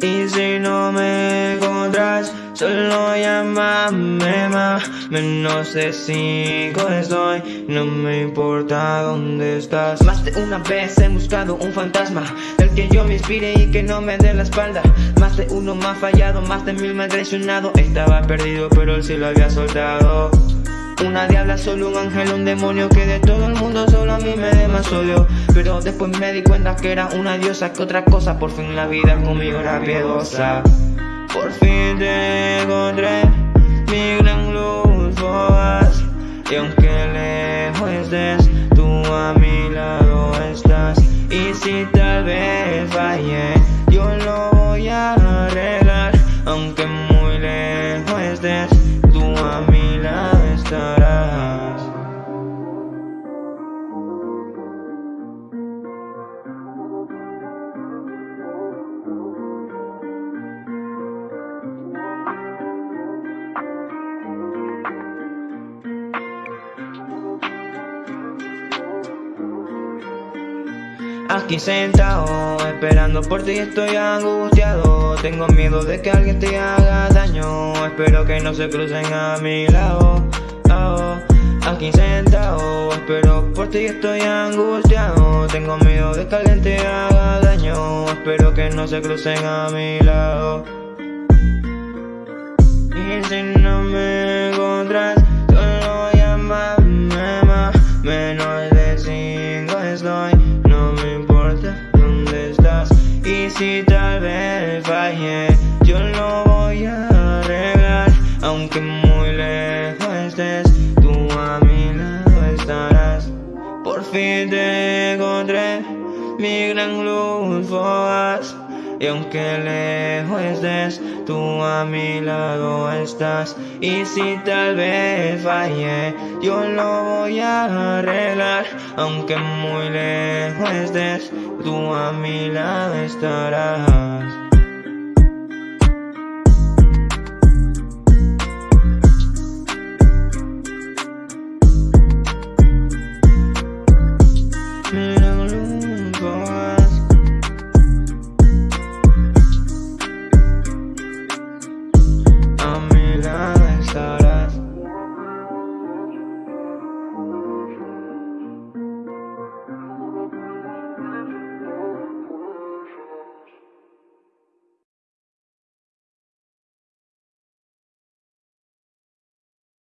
Y si no me encuentras, solo llámame más. Menos de cinco estoy, no me importa dónde estás. Más de una vez he buscado un fantasma Del que yo me inspire y que no me dé la espalda. Más de uno me ha fallado, más de mil me ha traicionado. Estaba perdido pero él sí lo había soltado una diabla, solo un ángel, un demonio que de todo el mundo solo a mí me dé más odio. Pero después me di cuenta que era una diosa que otra cosa Por fin la vida conmigo era piedosa Por fin te encontré, mi gran Aquí sentado, esperando por ti estoy angustiado. Tengo miedo de que alguien te haga daño. Espero que no se crucen a mi lado. Aquí sentado, espero por ti estoy angustiado. Tengo miedo de que alguien te haga daño. Espero que no se crucen a mi lado. Y si no me encontras, si tal vez fallé, yo lo voy a arreglar Aunque muy lejos estés, tú a mi lado estarás. Por fin te encontré, mi gran luz fugaz y aunque lejos estés, tú a mi lado estás. Y si tal vez fallé, yo lo voy a arreglar. Aunque muy lejos estés, tú a mi lado estarás